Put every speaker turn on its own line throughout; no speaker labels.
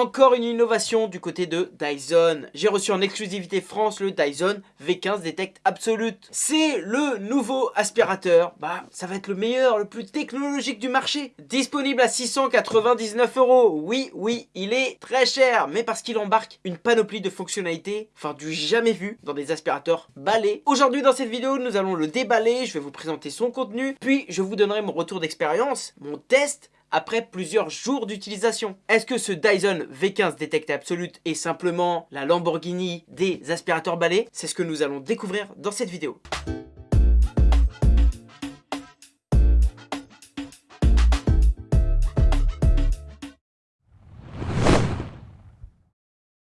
encore une innovation du côté de Dyson. J'ai reçu en exclusivité France le Dyson V15 Detect Absolute. C'est le nouveau aspirateur, bah ça va être le meilleur, le plus technologique du marché. Disponible à 699 euros. Oui, oui, il est très cher, mais parce qu'il embarque une panoplie de fonctionnalités, enfin du jamais vu dans des aspirateurs balais. Aujourd'hui dans cette vidéo, nous allons le déballer, je vais vous présenter son contenu, puis je vous donnerai mon retour d'expérience, mon test, après plusieurs jours d'utilisation. Est-ce que ce Dyson V15 Detect Absolute est simplement la Lamborghini des aspirateurs balais? C'est ce que nous allons découvrir dans cette vidéo.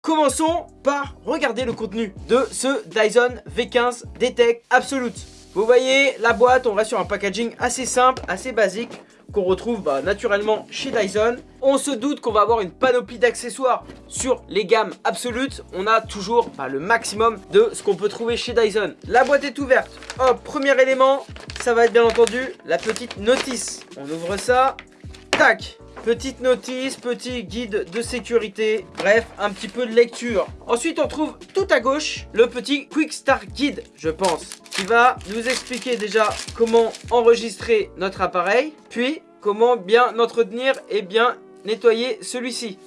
Commençons par regarder le contenu de ce Dyson V15 Detect Absolute. Vous voyez la boîte, on reste sur un packaging assez simple, assez basique qu'on retrouve bah, naturellement chez Dyson. On se doute qu'on va avoir une panoplie d'accessoires sur les gammes absolutes. On a toujours bah, le maximum de ce qu'on peut trouver chez Dyson. La boîte est ouverte. Hop, premier élément, ça va être bien entendu la petite notice. On ouvre ça. Tac Petite notice, petit guide de sécurité, bref, un petit peu de lecture. Ensuite, on trouve tout à gauche le petit Quick Start Guide, je pense, qui va nous expliquer déjà comment enregistrer notre appareil, puis comment bien entretenir et bien nettoyer celui-ci.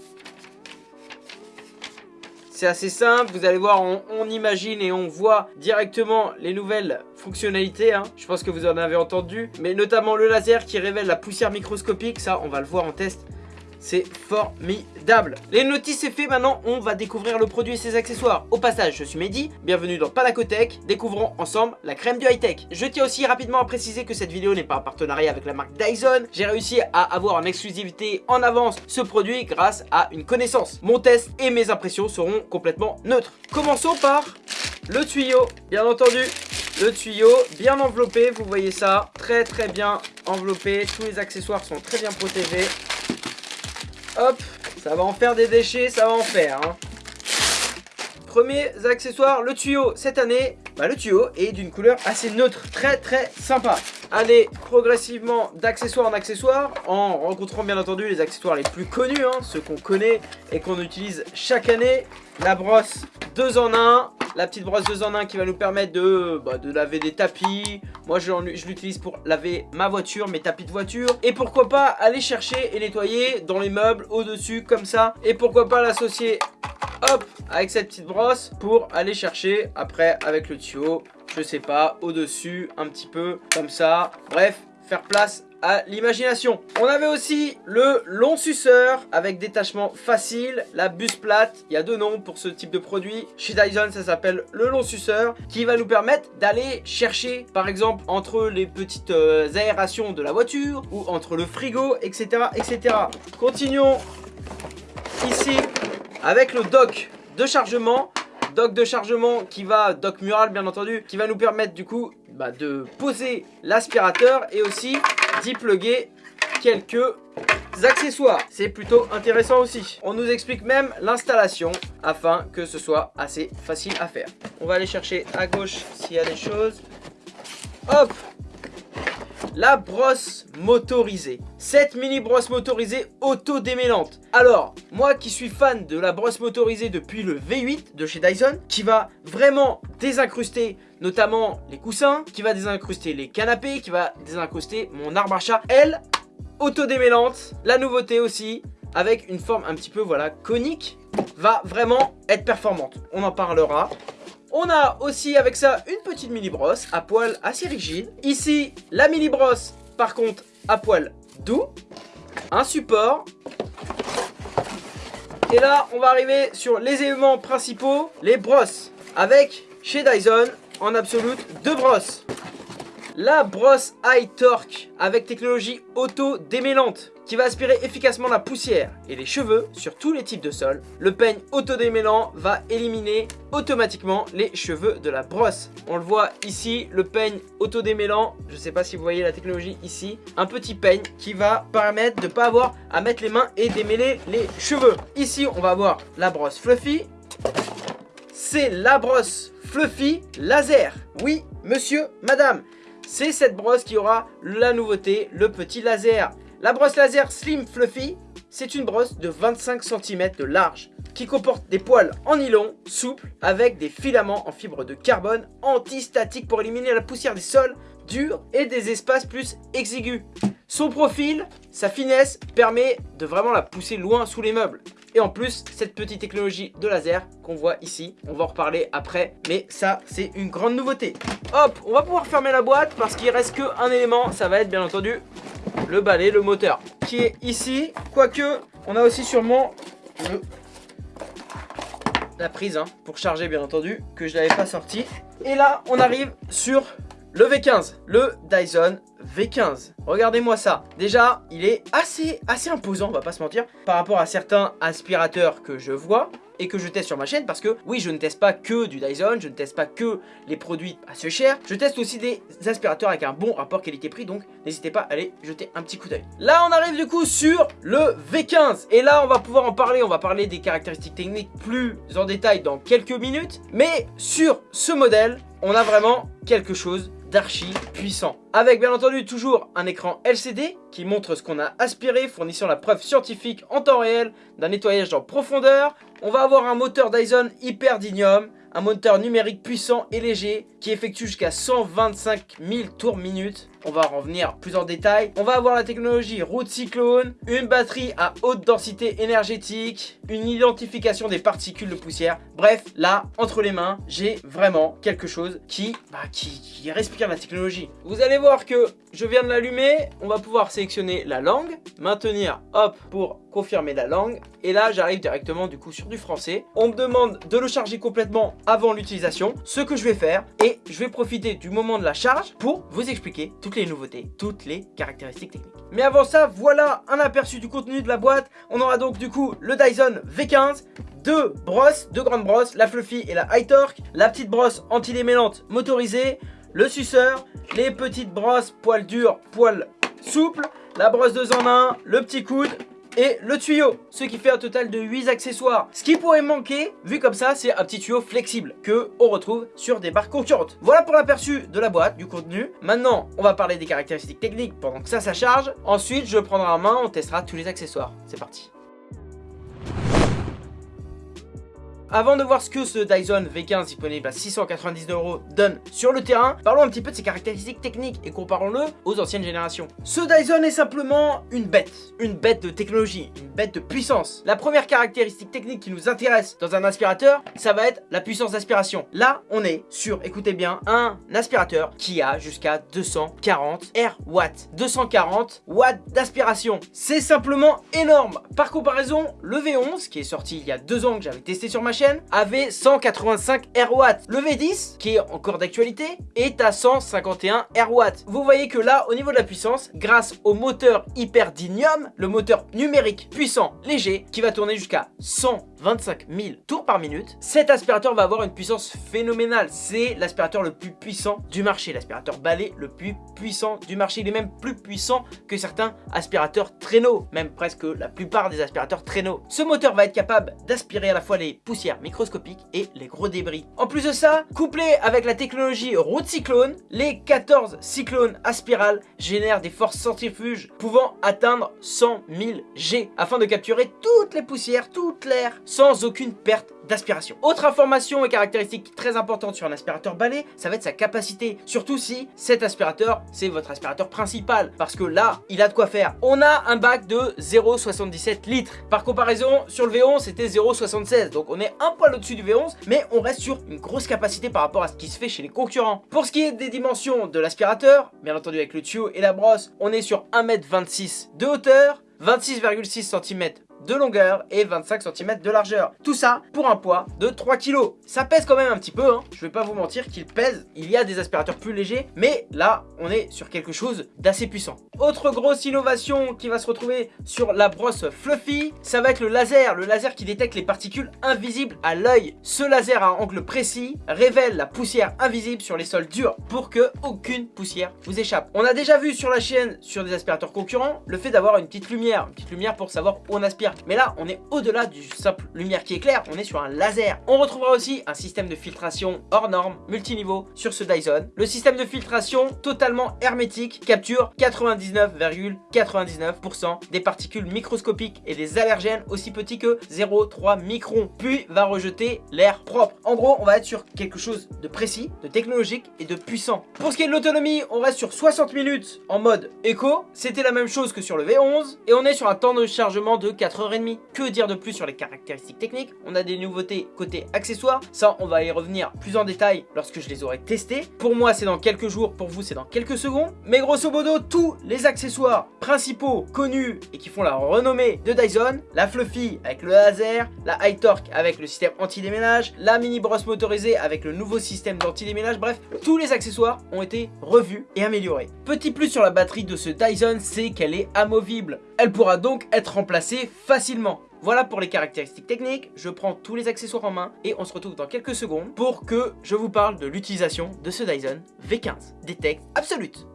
C'est assez simple, vous allez voir, on, imagine et on voit directement les nouvelles fonctionnalités. Hein. Je pense que vous en avez entendu. Mais notamment le laser qui révèle la poussière microscopique, ça on va le voir en test. C'est formidable. Les notices c'est fait, maintenant on va découvrir le produit et ses accessoires. Au passage, je suis Mehdi, bienvenue dans Panacotech, découvrons ensemble la crème du high-tech. Je tiens aussi rapidement à préciser que cette vidéo n'est pas un partenariat avec la marque Dyson. J'ai réussi à avoir en exclusivité en avance ce produit grâce à une connaissance. Mon test et mes impressions seront complètement neutres. Commençons par le tuyau, bien entendu. Le tuyau bien enveloppé, vous voyez ça, très très bien enveloppé. Tous les accessoires sont très bien protégés. Hop, ça va en faire des déchets, ça va en faire. Hein. Premiers accessoires, le tuyau. Cette année, bah, le tuyau est d'une couleur assez neutre, très très sympa. Allez progressivement d'accessoires en accessoires, en rencontrant bien entendu les accessoires les plus connus, hein, ceux qu'on connaît et qu'on utilise chaque année. La brosse 2 en 1, la petite brosse 2 en 1 qui va nous permettre de, bah, laver des tapis. Moi je, je l'utilise pour laver ma voiture, mes tapis de voiture. Et pourquoi pas aller chercher et nettoyer dans les meubles au-dessus comme ça. Et pourquoi pas l'associer hop avec cette petite brosse pour aller chercher après avec le tuyau je sais pas au-dessus un petit peu comme ça bref faire place à l'imagination. On avait aussi le long suceur avec détachement facile, la buse plate. Il y a deux noms pour ce type de produit. Chez Dyson, ça s'appelle le long suceur qui va nous permettre d'aller chercher par exemple entre les petites euh, aérations de la voiture ou entre le frigo, etc. etc. Continuons ici avec le dock de chargement dock de chargement qui va, dock mural bien entendu, qui va nous permettre du coup bah, de poser l'aspirateur et aussi d'y plugger quelques accessoires. C'est plutôt intéressant aussi. On nous explique même l'installation afin que ce soit assez facile à faire. On va aller chercher à gauche s'il y a des choses. Hop la brosse motorisée. Cette mini brosse motorisée auto-démêlante. Alors, moi qui suis fan de la brosse motorisée depuis le V8 de chez Dyson, qui va vraiment désincruster notamment les coussins, qui va désincruster les canapés, qui va désincruster mon arbre à chat, elle, auto-démêlante. La nouveauté aussi, avec une forme un petit peu voilà conique, va vraiment être performante. On en parlera. On a aussi avec ça une petite mini brosse à poil assez rigide. Ici, la mini brosse, par contre, à poil doux. Un support. Et là, on va arriver sur les éléments principaux, les brosses. Avec, chez Dyson, en absolute, deux brosses. La brosse High Torque avec technologie auto-démêlante qui va aspirer efficacement la poussière et les cheveux sur tous les types de sols. Le peigne auto-démêlant va éliminer automatiquement les cheveux de la brosse. On le voit ici, le peigne auto-démêlant, je ne sais pas si vous voyez la technologie ici, un petit peigne qui va permettre de ne pas avoir à mettre les mains et démêler les cheveux. Ici, on va avoir la brosse Fluffy. C'est la brosse Fluffy laser. Oui, monsieur, madame, c'est cette brosse qui aura la nouveauté, le petit laser. La brosse laser Slim Fluffy, c'est une brosse de 25 cm de large qui comporte des poils en nylon souples avec des filaments en fibre de carbone anti-statique pour éliminer la poussière des sols durs et des espaces plus exigus. Son profil, sa finesse permet de vraiment la pousser loin sous les meubles. Et en plus, cette petite technologie de laser qu'on voit ici, on va en reparler après, mais ça, c'est une grande nouveauté. Hop, on va pouvoir fermer la boîte parce qu'il reste qu'un élément, ça va être bien entendu le balai, le moteur, qui est ici. Quoique, on a aussi sûrement la prise hein, pour charger bien entendu, que je n'avais pas sorti. Et là, on arrive sur le V15, le Dyson V15. Regardez-moi ça. Déjà, il est assez, assez imposant, on va pas se mentir, par rapport à certains aspirateurs que je vois et que je teste sur ma chaîne parce que oui je ne teste pas que du Dyson, je ne teste pas que les produits assez chers, je teste aussi des aspirateurs avec un bon rapport qualité-prix donc n'hésitez pas à aller jeter un petit coup d'œil. Là on arrive du coup sur le V15 et là on va pouvoir en parler, on va parler des caractéristiques techniques plus en détail dans quelques minutes mais sur ce modèle on a vraiment quelque chose puissant. Avec bien entendu toujours un écran LCD qui montre ce qu'on a aspiré, fournissant la preuve scientifique en temps réel d'un nettoyage en profondeur. On va avoir un moteur Dyson Hyperdynium un moteur numérique puissant et léger qui effectue jusqu'à 125 000 tours minute. On va en revenir plus en détail. On va avoir la technologie Route Cyclone, une batterie à haute densité énergétique, une identification des particules de poussière. Bref, là, entre les mains, j'ai vraiment quelque chose qui, bah, qui, qui respire la technologie. Vous allez voir que je viens de l'allumer. On va pouvoir sélectionner la langue, maintenir, hop, pour confirmer la langue. Et là, j'arrive directement du coup sur du français. On me demande de le charger complètement avant l'utilisation. Ce que je vais faire, et je vais profiter du moment de la charge pour vous expliquer toutes les nouveautés, toutes les caractéristiques techniques. Mais avant ça, voilà un aperçu du contenu de la boîte. On aura donc du coup le Dyson V15, deux brosses, deux grandes brosses, la Fluffy et la High Torque, la petite brosse anti-démêlante motorisée, le suceur, les petites brosses poils durs, poils souples, la brosse 2 en 1, le petit coude, et le tuyau, ce qui fait un total de 8 accessoires. Ce qui pourrait manquer, vu comme ça, c'est un petit tuyau flexible que on retrouve sur des barres concurrentes. Voilà pour l'aperçu de la boîte, du contenu. Maintenant, on va parler des caractéristiques techniques pendant que ça, ça charge. Ensuite, je prendrai en main, on testera tous les accessoires. C'est parti. Avant de voir ce que ce Dyson V15 disponible à 699 euros donne sur le terrain, parlons un petit peu de ses caractéristiques techniques et comparons-le aux anciennes générations. Ce Dyson est simplement une bête, une bête de technologie, une bête de puissance. La première caractéristique technique qui nous intéresse dans un aspirateur, ça va être la puissance d'aspiration. Là, on est sur, écoutez bien, un aspirateur qui a jusqu'à 240 R watts. 240 watts d'aspiration. C'est simplement énorme. Par comparaison, le V11 qui est sorti il y a deux ans que j'avais testé sur ma avait 185 RW. Le V10, qui est encore d'actualité, est à 151 RW. Vous voyez que là, au niveau de la puissance, grâce au moteur Hyperdynium, le moteur numérique puissant, léger, qui va tourner jusqu'à 125 000 tours par minute, cet aspirateur va avoir une puissance phénoménale. C'est l'aspirateur le plus puissant du marché, l'aspirateur balai le plus puissant du marché. Il est même plus puissant que certains aspirateurs traîneaux, même presque la plupart des aspirateurs traîneaux. Ce moteur va être capable d'aspirer à la fois les poussières microscopiques et les gros débris. En plus de ça, couplé avec la technologie route cyclone, les 14 cyclones aspirales génèrent des forces centrifuges pouvant atteindre 100 000 G afin de capturer toutes les poussières, toute l'air sans aucune perte d'aspiration. Autre information et caractéristique très importante sur un aspirateur balai, ça va être sa capacité. Surtout si cet aspirateur, c'est votre aspirateur principal. Parce que là, il a de quoi faire. On a un bac de 0,77 litres. Par comparaison, sur le V11, c'était 0,76. Donc on est un poil au-dessus du V11, mais on reste sur une grosse capacité par rapport à ce qui se fait chez les concurrents. Pour ce qui est des dimensions de l'aspirateur, bien entendu avec le tuyau et la brosse, on est sur 1m26 de hauteur, 26,6 cm de longueur et 25 cm de largeur. Tout ça pour un poids de 3 kg. Ça pèse quand même un petit peu, hein. je vais pas vous mentir qu'il pèse. Il y a des aspirateurs plus légers, mais là, on est sur quelque chose d'assez puissant. Autre grosse innovation qui va se retrouver sur la brosse Fluffy, ça va être le laser. Le laser qui détecte les particules invisibles à l'œil. Ce laser à angle précis révèle la poussière invisible sur les sols durs pour que aucune poussière vous échappe. On a déjà vu sur la chaîne, sur des aspirateurs concurrents, le fait d'avoir une petite lumière. Une petite lumière pour savoir où on aspire Mais là, on est au-delà du simple lumière qui éclaire, on est sur un laser. On retrouvera aussi un système de filtration hors norme, multiniveau sur ce Dyson. Le système de filtration totalement hermétique capture 99,99% des particules microscopiques et des allergènes aussi petits que 0,3 microns, puis va rejeter l'air propre. En gros, on va être sur quelque chose de précis, de technologique et de puissant. Pour ce qui est de l'autonomie, on reste sur 60 minutes en mode éco. C'était la même chose que sur le V11 et on est sur un temps de chargement de 4h30. Que dire de plus sur les caractéristiques techniques? On a des nouveautés côté accessoires. Ça, on va y revenir plus en détail lorsque je les aurai testés. Pour moi, c'est dans quelques jours. Pour vous, c'est dans quelques secondes. Mais grosso modo, tous les accessoires principaux connus et qui font la renommée de Dyson, la Fluffy avec le laser, la High Torque avec le système anti-déménage, la mini brosse motorisée avec le nouveau système d'anti-déménage, bref, tous les accessoires ont été revus et améliorés. Petit plus sur la batterie de ce Dyson, c'est qu'elle est amovible. Elle pourra donc être remplacée facilement. Voilà pour les caractéristiques techniques, je prends tous les accessoires en main et on se retrouve dans quelques secondes pour que je vous parle de l'utilisation de ce Dyson V15 Detect Absolute.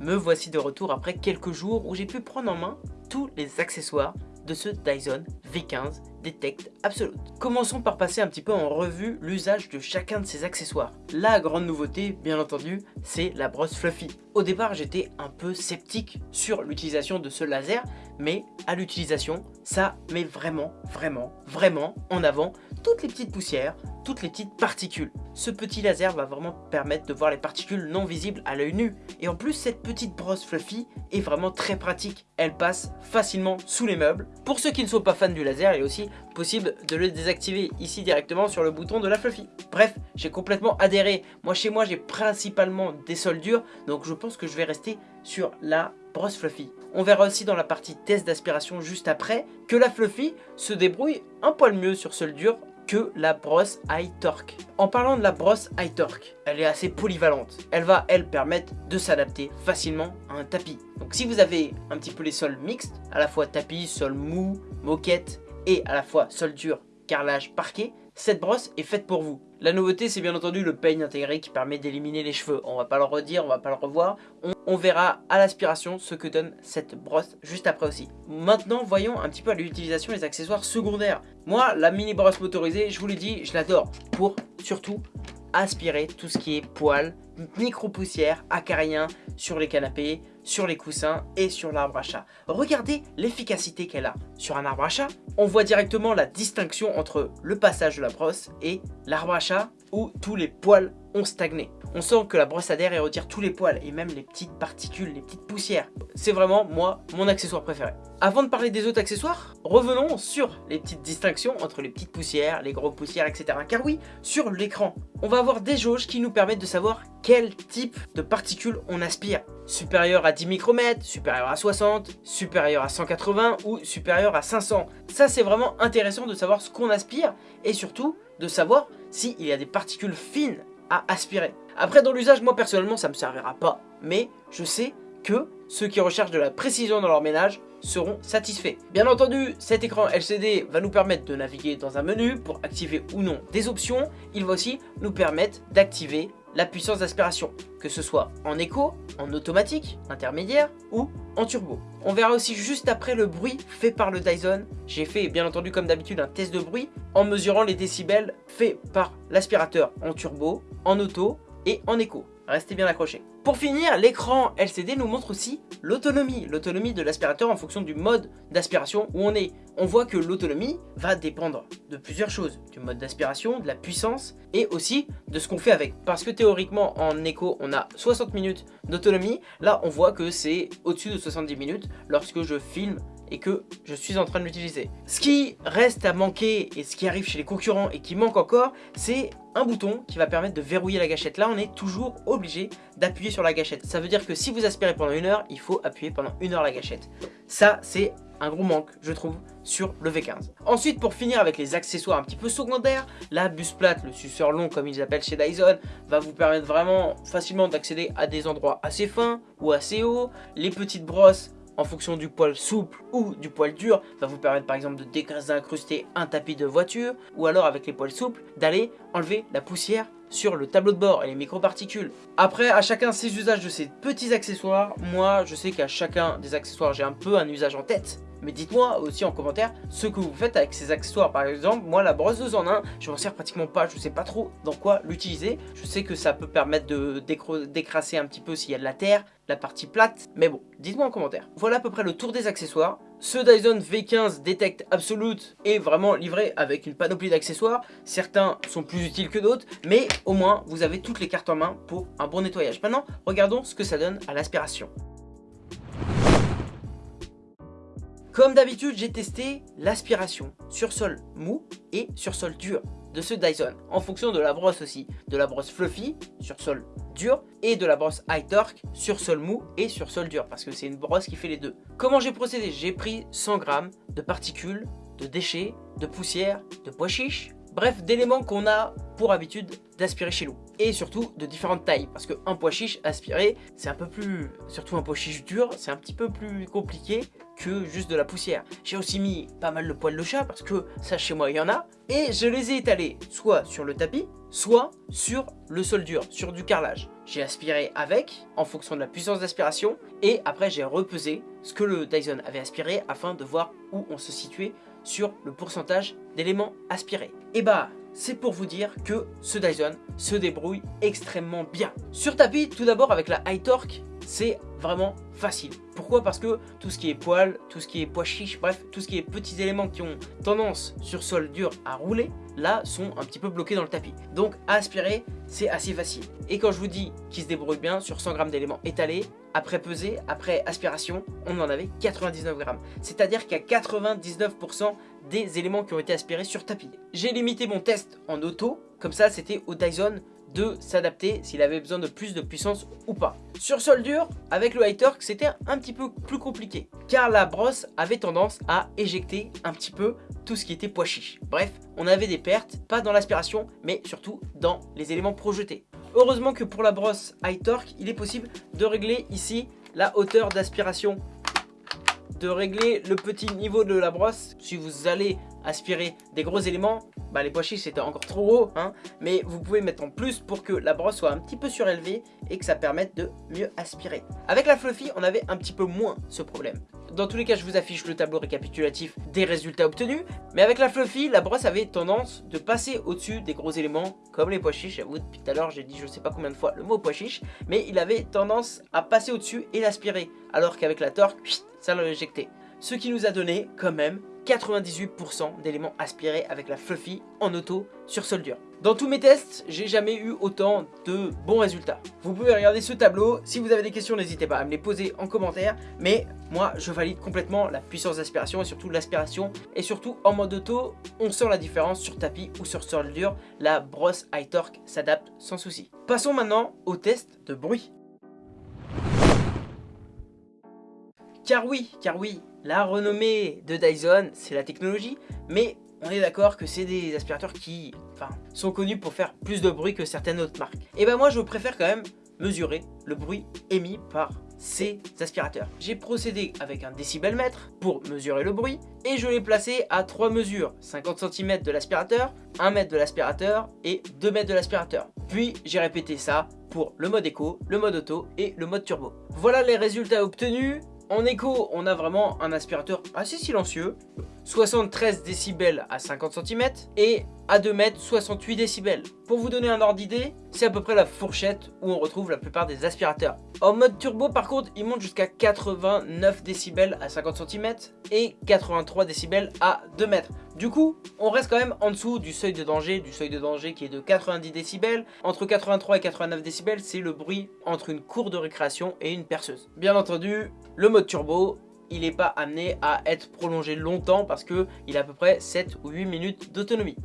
Me voici de retour après quelques jours où j'ai pu prendre en main tous les accessoires de ce Dyson V15 Detect Absolute. Commençons par passer un petit peu en revue l'usage de chacun de ces accessoires. La grande nouveauté, bien entendu, c'est la brosse Fluffy. Au départ, j'étais un peu sceptique sur l'utilisation de ce laser, mais à l'utilisation, ça met vraiment, vraiment, vraiment en avant toutes les petites poussières, toutes les petites particules. Ce petit laser va vraiment permettre de voir les particules non visibles à l'œil nu. Et en plus, cette petite brosse Fluffy est vraiment très pratique. Elle passe facilement sous les meubles. Pour ceux qui ne sont pas fans du laser, il est aussi possible de le désactiver ici directement sur le bouton de la Fluffy. Bref, j'ai complètement adhéré. Moi, chez moi, j'ai principalement des soldures, donc je pense que je vais rester sur la brosse Fluffy. On verra aussi dans la partie test d'aspiration juste après que la Fluffy se débrouille un poil mieux sur soldure que la brosse High Torque. En parlant de la brosse High Torque, elle est assez polyvalente. Elle va, elle, permettre de s'adapter facilement à un tapis. Donc si vous avez un petit peu les sols mixtes, à la fois tapis, sol mou, moquette et à la fois sol dur, carrelage, parquet, cette brosse est faite pour vous. La nouveauté, c'est bien entendu le peigne intégré qui permet d'éliminer les cheveux. On va pas le redire, on va pas le revoir. On, verra à l'aspiration ce que donne cette brosse juste après aussi. Maintenant, voyons un petit peu à l'utilisation des accessoires secondaires. Moi, la mini brosse motorisée, je vous l'ai dit, je l'adore pour surtout aspirer tout ce qui est poils, micro-poussière, acariens sur les canapés, sur les coussins et sur l'arbre à chat. Regardez l'efficacité qu'elle a. Sur un arbre à chat, on voit directement la distinction entre le passage de la brosse et l'arbre à chat où tous les poils ont stagné. On sent que la brosse adhère et retire tous les poils et même les petites particules, les petites poussières. C'est vraiment, moi, mon accessoire préféré. Avant de parler des autres accessoires, revenons sur les petites distinctions entre les petites poussières, les grosses poussières, etc. Car oui, sur l'écran, on va avoir des jauges qui nous permettent de savoir quel type de particules on aspire. Supérieur à 10 micromètres, supérieur à 60, supérieur à 180 ou supérieur à 500. Ça, c'est vraiment intéressant de savoir ce qu'on aspire et surtout de savoir s'il y a des particules fines aspirer. Après, dans l'usage, moi personnellement, ça me servira pas. Mais je sais que ceux qui recherchent de la précision dans leur ménage seront satisfaits. Bien entendu, cet écran LCD va nous permettre de naviguer dans un menu pour activer ou non des options. Il va aussi nous permettre d'activer la puissance d'aspiration, que ce soit en écho, en automatique, intermédiaire ou en turbo. On verra aussi juste après le bruit fait par le Dyson. J'ai fait bien entendu comme d'habitude un test de bruit en mesurant les décibels faits par l'aspirateur en turbo, en auto et en écho. Restez bien accrochés. Pour finir, l'écran LCD nous montre aussi l'autonomie. L'autonomie de l'aspirateur en fonction du mode d'aspiration où on est. On voit que l'autonomie va dépendre de plusieurs choses. Du mode d'aspiration, de la puissance et aussi de ce qu'on fait avec. Parce que théoriquement en écho on a 60 minutes d'autonomie. Là on voit que c'est au-dessus de 70 minutes lorsque je filme et que je suis en train de l'utiliser. Ce qui reste à manquer et ce qui arrive chez les concurrents et qui manque encore, c'est un bouton qui va permettre de verrouiller la gâchette. Là, on est toujours obligé d'appuyer sur la gâchette. Ça veut dire que si vous aspirez pendant une heure, il faut appuyer pendant une heure la gâchette. Ça, c'est un gros manque, je trouve, sur le V15. Ensuite, pour finir avec les accessoires un petit peu secondaires, la bus plate, le suceur long comme ils appellent chez Dyson, va vous permettre vraiment facilement d'accéder à des endroits assez fins ou assez hauts. Les petites brosses en fonction du poil souple ou du poil dur va vous permettre par exemple de désincruster un tapis de voiture ou alors avec les poils souples d'aller enlever la poussière sur le tableau de bord et les microparticules. Après, à chacun ses usages de ces petits accessoires. Moi, je sais qu'à chacun des accessoires, j'ai un peu un usage en tête. Mais dites-moi aussi en commentaire ce que vous faites avec ces accessoires. Par exemple, moi la brosse 2 en 1, je m'en sers pratiquement pas, je sais pas trop dans quoi l'utiliser. Je sais que ça peut permettre de décrasser un petit peu s'il y a de la terre, la partie plate. Mais bon, dites-moi en commentaire. Voilà à peu près le tour des accessoires. Ce Dyson V15 Detect Absolute est vraiment livré avec une panoplie d'accessoires. Certains sont plus utiles que d'autres, mais au moins vous avez toutes les cartes en main pour un bon nettoyage. Maintenant, regardons ce que ça donne à l'aspiration. Comme d'habitude, j'ai testé l'aspiration sur sol mou et sur sol dur de ce Dyson, en fonction de la brosse aussi, de la brosse fluffy sur sol dur et de la brosse high torque sur sol mou et sur sol dur, parce que c'est une brosse qui fait les deux. Comment j'ai procédé? J'ai pris 100 grammes de particules, de déchets, de poussière, de pois chiches, bref d'éléments qu'on a pour habitude d'aspirer chez nous. Et surtout de différentes tailles, parce qu'un pois chiche aspiré, c'est un peu plus... Surtout un pois chiche dur, c'est un petit peu plus compliqué que juste de la poussière. J'ai aussi mis pas mal de poils de chat, parce que ça chez moi il y en a. Et je les ai étalés soit sur le tapis, soit sur le sol dur, sur du carrelage. J'ai aspiré avec, en fonction de la puissance d'aspiration, et après j'ai repesé ce que le Dyson avait aspiré afin de voir où on se situait sur le pourcentage d'éléments aspirés. Et bah, c'est pour vous dire que ce Dyson se débrouille extrêmement bien. Sur tapis, tout d'abord avec la High Torque, c'est vraiment facile. Pourquoi? Parce que tout ce qui est poils, tout ce qui est pois chiche, bref, tout ce qui est petits éléments qui ont tendance sur sol dur à rouler, là, sont un petit peu bloqués dans le tapis. Donc, à aspirer, c'est assez facile. Et quand je vous dis qu'il se débrouille bien sur 100 grammes d'éléments étalés, après pesée, après aspiration, on en avait 99 grammes. C'est-à-dire qu'il y a 99% des éléments qui ont été aspirés sur tapis. J'ai limité mon test en auto, comme ça c'était au Dyson de s'adapter s'il avait besoin de plus de puissance ou pas. Sur sol dur, avec le high torque, c'était un petit peu plus compliqué, car la brosse avait tendance à éjecter un petit peu tout ce qui était pois. Bref, on avait des pertes, pas dans l'aspiration, mais surtout dans les éléments projetés. Heureusement que pour la brosse high torque, il est possible de régler ici la hauteur d'aspiration de régler le petit niveau de la brosse. Si vous allez aspirer des gros éléments, bah les pois c'était encore trop gros, hein, mais vous pouvez mettre en plus pour que la brosse soit un petit peu surélevée et que ça permette de mieux aspirer. Avec la Fluffy, on avait un petit peu moins ce problème. Dans tous les cas, je vous affiche le tableau récapitulatif des résultats obtenus, mais avec la Fluffy, la brosse avait tendance de passer au-dessus des gros éléments, comme les pois chiches. J'avoue, depuis tout à l'heure, j'ai dit je sais pas combien de fois le mot pois mais il avait tendance à passer au-dessus et l'aspirer, alors qu'avec la torque, ça l'a éjecté. Ce qui nous a donné quand même 98% d'éléments aspirés avec la Fluffy en auto sur sol dur. Dans tous mes tests, j'ai jamais eu autant de bons résultats. Vous pouvez regarder ce tableau, si vous avez des questions n'hésitez pas à me les poser en commentaire, mais moi je valide complètement la puissance d'aspiration et surtout l'aspiration, et surtout en mode auto, on sent la différence sur tapis ou sur sol dur, la brosse high torque s'adapte sans souci. Passons maintenant au test de bruit. Car oui, car oui, la renommée de Dyson, c'est la technologie, mais on est d'accord que c'est des aspirateurs qui enfin, sont connus pour faire plus de bruit que certaines autres marques. Et ben moi je préfère quand même mesurer le bruit émis par ces aspirateurs. J'ai procédé avec un décibelmètre pour mesurer le bruit et je l'ai placé à trois mesures, 50 cm de l'aspirateur, 1 mètre de l'aspirateur et 2 mètres de l'aspirateur. Puis j'ai répété ça pour le mode écho, le mode auto et le mode turbo. Voilà les résultats obtenus. En écho, on a vraiment un aspirateur assez silencieux. 73 décibels à 50 cm et à 2 mètres 68 décibels. Pour vous donner un ordre d'idée, c'est à peu près la fourchette où on retrouve la plupart des aspirateurs. En mode turbo par contre, il monte jusqu'à 89 décibels à 50 cm et 83 décibels à 2 mètres. Du coup, on reste quand même en dessous du seuil de danger, du seuil de danger qui est de 90 décibels. Entre 83 et 89 décibels, c'est le bruit entre une cour de récréation et une perceuse. Bien entendu, le mode turbo, il n'est pas amené à être prolongé longtemps parce qu'il a à peu près 7 ou 8 minutes d'autonomie.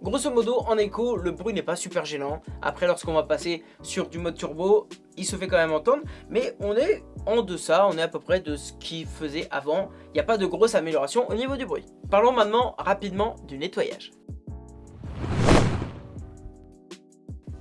Grosso modo, en écho, le bruit n'est pas super gênant. Après, lorsqu'on va passer sur du mode turbo, il se fait quand même entendre. Mais on est en deçà, on est à peu près de ce qu'il faisait avant. Il n'y a pas de grosse amélioration au niveau du bruit. Parlons maintenant rapidement du nettoyage.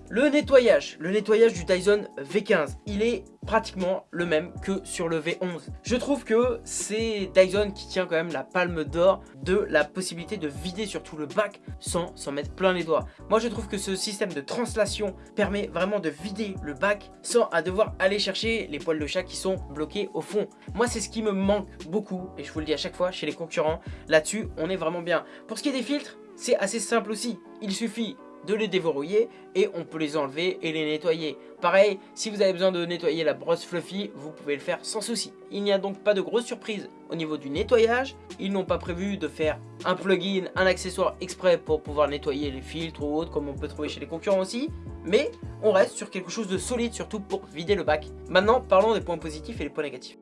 Le nettoyage, le nettoyage du Dyson V15, il est pratiquement le même que sur le V11. Je trouve que c'est Dyson qui tient quand même la palme d'or de la possibilité de vider surtout le bac sans s'en mettre plein les doigts. Moi je trouve que ce système de translation permet vraiment de vider le bac sans à devoir aller chercher les poils de chat qui sont bloqués au fond. Moi c'est ce qui me manque beaucoup et je vous le dis à chaque fois chez les concurrents. Là-dessus on est vraiment bien. Pour ce qui est des filtres, c'est assez simple aussi. Il suffit de les déverrouiller et on peut les enlever et les nettoyer. Pareil, si vous avez besoin de nettoyer la brosse Fluffy, vous pouvez le faire sans souci. Il n'y a donc pas de grosse surprise au niveau du nettoyage. Ils n'ont pas prévu de faire un plugin, un accessoire exprès pour pouvoir nettoyer les filtres ou autres comme on peut trouver chez les concurrents aussi. Mais on reste sur quelque chose de solide surtout pour vider le bac. Maintenant, parlons des points positifs et les points négatifs.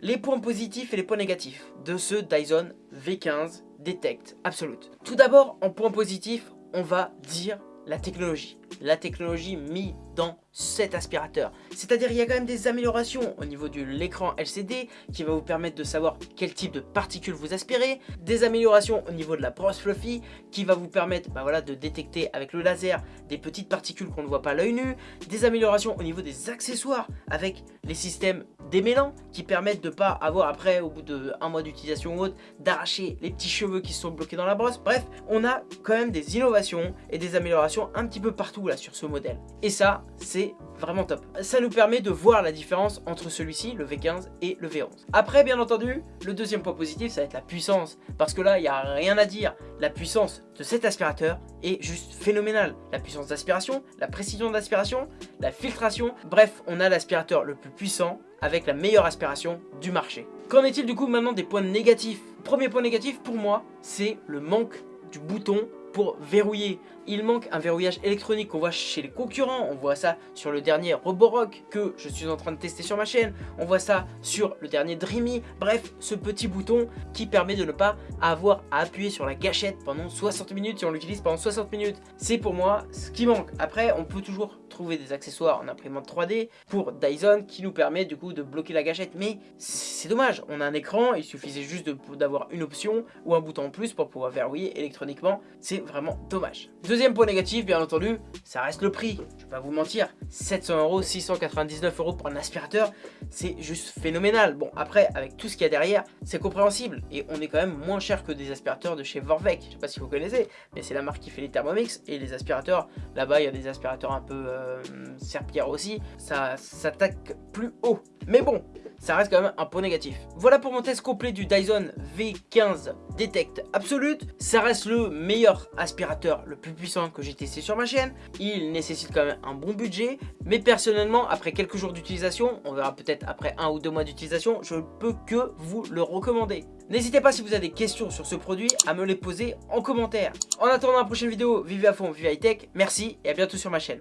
Les points positifs et les points négatifs de ce Dyson V15 Detect Absolute. Tout d'abord, en point positif, on va dire la technologie. La technologie mise dans cet aspirateur. C'est-à-dire il y a quand même des améliorations au niveau de l'écran LCD qui va vous permettre de savoir quel type de particules vous aspirez, des améliorations au niveau de la brosse fluffy qui va vous permettre bah voilà, de détecter avec le laser des petites particules qu'on ne voit pas à l'œil nu, des améliorations au niveau des accessoires avec les systèmes démêlants qui permettent de pas avoir après au bout d'un mois d'utilisation ou autre d'arracher les petits cheveux qui sont bloqués dans la brosse. Bref, on a quand même des innovations et des améliorations un petit peu partout sur ce modèle. Et ça, c'est vraiment top. Ça nous permet de voir la différence entre celui-ci, le V15 et le V11. Après, bien entendu, le deuxième point positif, ça va être la puissance. Parce que là, il n'y a rien à dire. La puissance de cet aspirateur est juste phénoménale. La puissance d'aspiration, la précision d'aspiration, la filtration. Bref, on a l'aspirateur le plus puissant avec la meilleure aspiration du marché. Qu'en est-il du coup maintenant des points négatifs? Premier point négatif pour moi, c'est le manque du bouton pour verrouiller. Il manque un verrouillage électronique qu'on voit chez les concurrents. On voit ça sur le dernier Roborock que je suis en train de tester sur ma chaîne. On voit ça sur le dernier Dreamy. Bref, ce petit bouton qui permet de ne pas avoir à appuyer sur la gâchette pendant 60 minutes si on l'utilise pendant 60 minutes. C'est pour moi ce qui manque. Après, on peut toujours trouver des accessoires en imprimante 3D pour Dyson qui nous permet du coup de bloquer la gâchette. Mais c'est dommage, on a un écran, il suffisait juste d'avoir une option ou un bouton en plus pour pouvoir verrouiller électroniquement. Vraiment dommage. Deuxième point négatif, bien entendu, ça reste le prix. Je vais pas vous mentir, 700 euros, 699 euros pour un aspirateur, c'est juste phénoménal. Bon, après, avec tout ce qu'il y a derrière, c'est compréhensible. Et on est quand même moins cher que des aspirateurs de chez Vorvec. Je sais pas si vous connaissez, mais c'est la marque qui fait les Thermomix. Et les aspirateurs, là-bas, il y a des aspirateurs un peu euh, aussi. Ça s'attaque plus haut. Mais bon, ça reste quand même un point négatif. Voilà pour mon test complet du Dyson V15 Detect Absolute. Ça reste le meilleur aspirateur, le plus puissant que j'ai testé sur ma chaîne. Il nécessite quand même un bon budget. Mais personnellement, après quelques jours d'utilisation, on verra peut-être après un ou deux mois d'utilisation, je ne peux que vous le recommander. N'hésitez pas si vous avez des questions sur ce produit à me les poser en commentaire. En attendant la prochaine vidéo, vivez à fond, vivez high tech. Merci et à bientôt sur ma chaîne.